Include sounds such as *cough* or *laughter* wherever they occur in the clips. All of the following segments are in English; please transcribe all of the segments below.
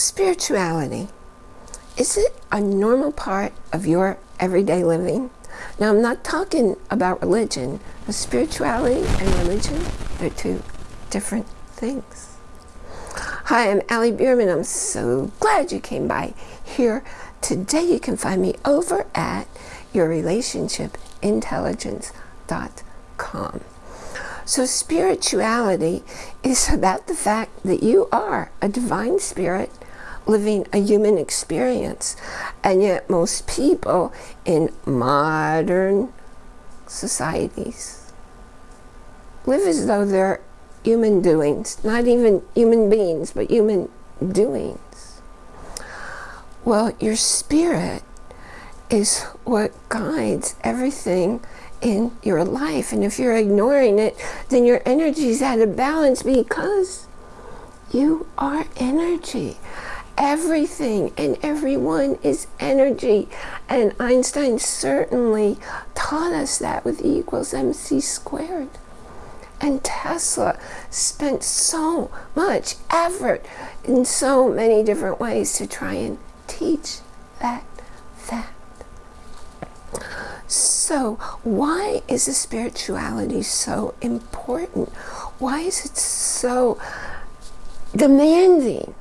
Spirituality. Is it a normal part of your everyday living? Now, I'm not talking about religion. Spirituality and religion, they're two different things. Hi, I'm Allie Bierman. I'm so glad you came by here. Today you can find me over at yourrelationshipintelligence.com. So spirituality is about the fact that you are a divine spirit living a human experience. And yet most people in modern societies live as though they're human doings, not even human beings, but human doings. Well, your spirit is what guides everything in your life. And if you're ignoring it, then your energy is out of balance because you are energy. Everything and everyone is energy. And Einstein certainly taught us that with E equals mc squared. And Tesla spent so much effort in so many different ways to try and teach that fact. So why is the spirituality so important? Why is it so demanding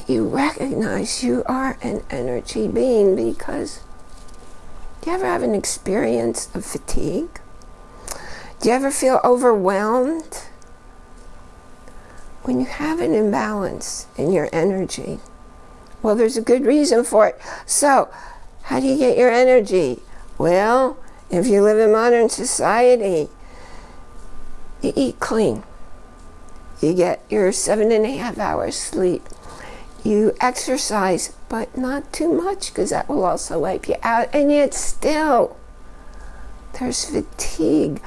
that you recognize you are an energy being because do you ever have an experience of fatigue? Do you ever feel overwhelmed? When you have an imbalance in your energy, well, there's a good reason for it. So, how do you get your energy? Well, if you live in modern society, you eat clean. You get your seven and a half hours sleep. You exercise, but not too much because that will also wipe you out. And yet still, there's fatigue.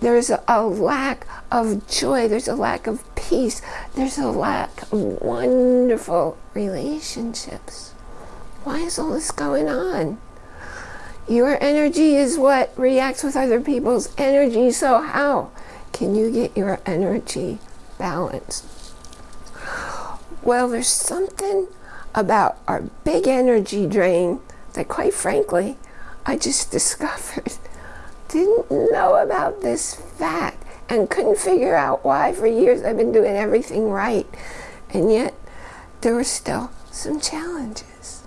There's a, lack of joy. There's a lack of peace. There's a lack of wonderful relationships. Why is all this going on? Your energy is what reacts with other people's energy, so how can you get your energy balanced? Well, there's something about our big energy drain that quite frankly, I just *laughs* discovered. Didn't know about this fact and couldn't figure out why for years I've been doing everything right. And yet there were still some challenges.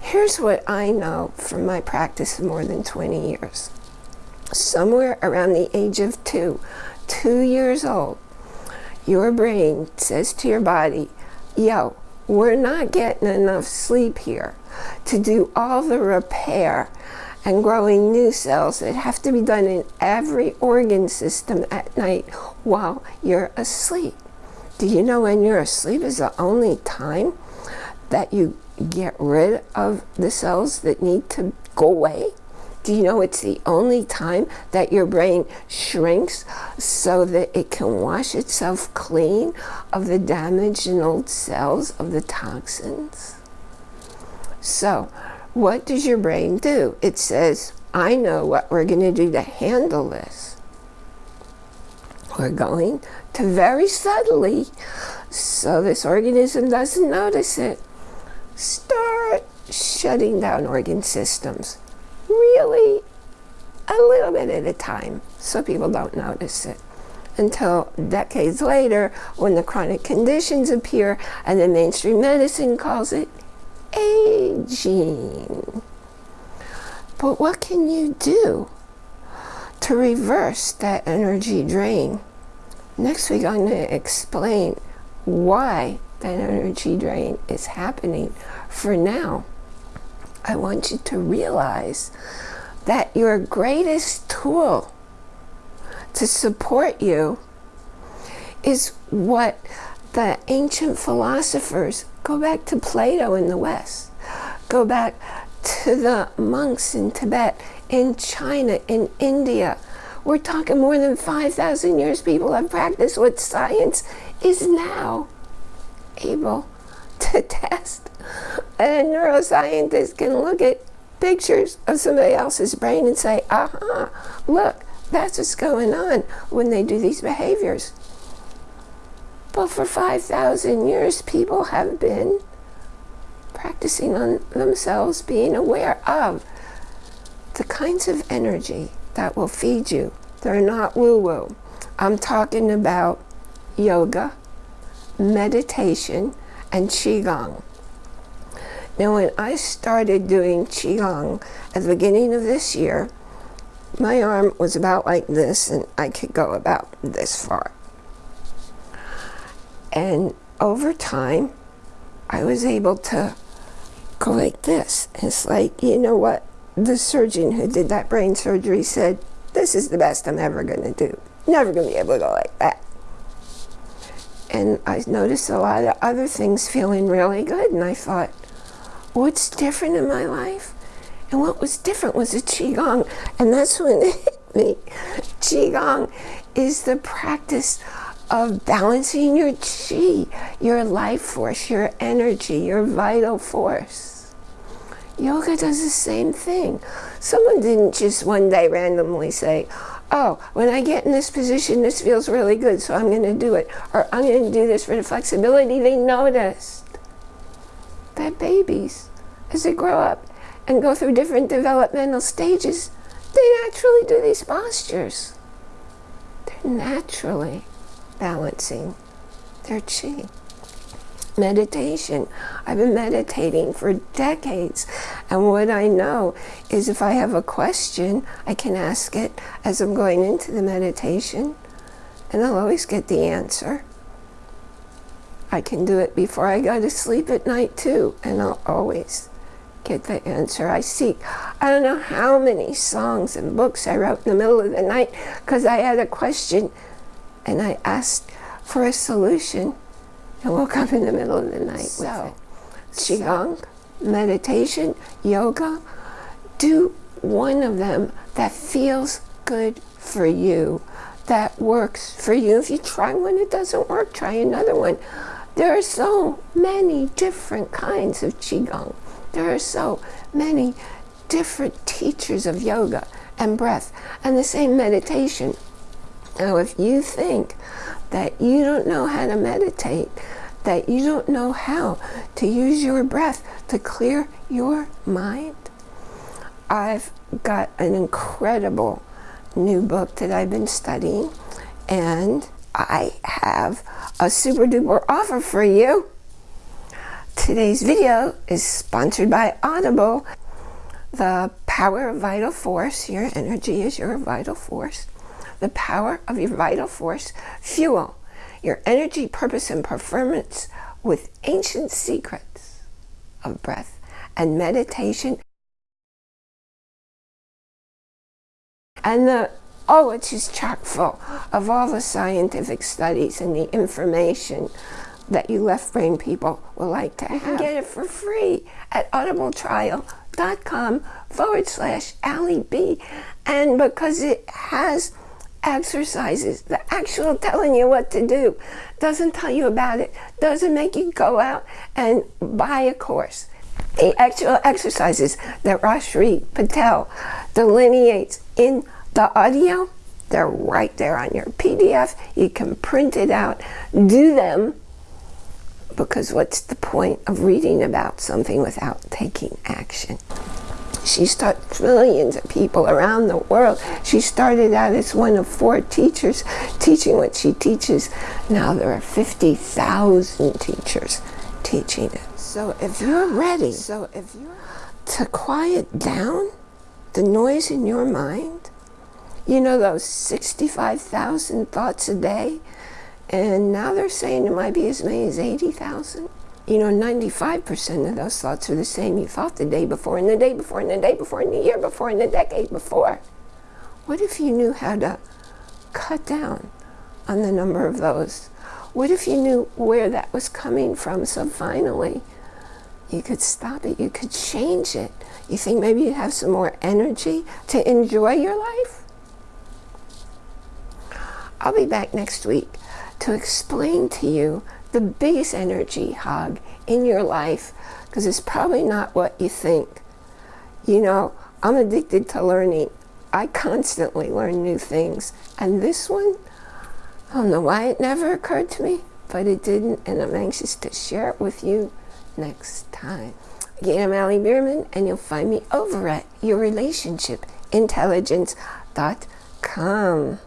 Here's what I know from my practice of more than 20 years. Somewhere around the age of two, two years old, your brain says to your body, yo, we're not getting enough sleep here to do all the repair and growing new cells that have to be done in every organ system at night while you're asleep. Do you know when you're asleep is the only time that you get rid of the cells that need to go away? Do you know it's the only time that your brain shrinks so that it can wash itself clean of the damaged and old cells of the toxins? So, what does your brain do? It says, I know what we're going to do to handle this. We're going to very subtly, so this organism doesn't notice it, start shutting down organ systems. Really a little bit at a time so people don't notice it until decades later when the chronic conditions appear and the mainstream medicine calls it aging. But what can you do to reverse that energy drain? Next week I'm going to explain why that energy drain is happening. For now, I want you to realize that your greatest tool to support you is what the ancient philosophers, go back to Plato in the West, go back to the monks in Tibet, in China, in India. We're talking more than 5,000 years people have practiced what science is now able to *laughs* test. And a neuroscientist can look at pictures of somebody else's brain and say, aha, look, that's what's going on when they do these behaviors. But for 5,000 years, people have been practicing on themselves, being aware of the kinds of energy that will feed you. They're not woo-woo. I'm talking about yoga, meditation, and Qigong. Now, when I started doing Qigong at the beginning of this year, my arm was about like this, and I could go about this far. And over time, I was able to go like this. It's like, you know what? The surgeon who did that brain surgery said, this is the best I'm ever going to do. Never going to be able to go like that. And I noticed a lot of other things feeling really good. And I thought, what's different in my life? And what was different was the Qigong. And that's when *laughs* it hit me. Qigong is the practice of balancing your Qi, your life force, your energy, your vital force. Yoga does the same thing. Someone didn't just one day randomly say, oh, when I get in this position, this feels really good, so I'm going to do it. Or I'm going to do this for the flexibility. They noticed that babies, as they grow up and go through different developmental stages, they naturally do these postures. They're naturally balancing their chi. Meditation. I've been meditating for decades. And what I know is if I have a question, I can ask it as I'm going into the meditation, and I'll always get the answer. I can do it before I go to sleep at night too, and I'll always get the answer I seek. I don't know how many songs and books I wrote in the middle of the night because I had a question and I asked for a solution and woke up in the middle of the night so, with it. Qigong, meditation, yoga, do one of them that feels good for you, that works for you. If you try one, it doesn't work, try another one. There are so many different kinds of Qigong. There are so many different teachers of yoga and breath and the same meditation. Now, if you think that you don't know how to meditate, that you don't know how to use your breath to clear your mind, I've got an incredible new book that I've been studying, and I have a super duper offer for you. Today's video is sponsored by Audible. The power of vital force, your energy is your vital force the power of your vital force, fuel your energy, purpose, and performance with ancient secrets of breath and meditation. And the, oh, it's just chock full of all the scientific studies and the information that you left brain people will like to have. You can get it for free at audibletrial.com forward slash Allie B. And because it has exercises, the actual telling you what to do, doesn't tell you about it, doesn't make you go out and buy a course. The actual exercises that Rajshree Patel delineates in the audio, they're right there on your PDF. You can print it out, do them, because what's the point of reading about something without taking action? She's taught trillions of people around the world. She started out as one of four teachers teaching what she teaches. Now there are 50,000 teachers teaching it. So if you're ready so if you're to quiet down the noise in your mind, you know those 65,000 thoughts a day, and now they're saying it might be as many as 80,000 you know, 95% of those thoughts are the same you thought the day before, and the day before, and the day before, and the year before, and the decade before. What if you knew how to cut down on the number of those? What if you knew where that was coming from so finally you could stop it, you could change it? You think maybe you'd have some more energy to enjoy your life? I'll be back next week to explain to you the biggest energy hog in your life because it's probably not what you think. You know, I'm addicted to learning. I constantly learn new things. And this one, I don't know why it never occurred to me, but it didn't, and I'm anxious to share it with you next time. Again, I'm Allie Bierman, and you'll find me over at yourrelationshipintelligence.com.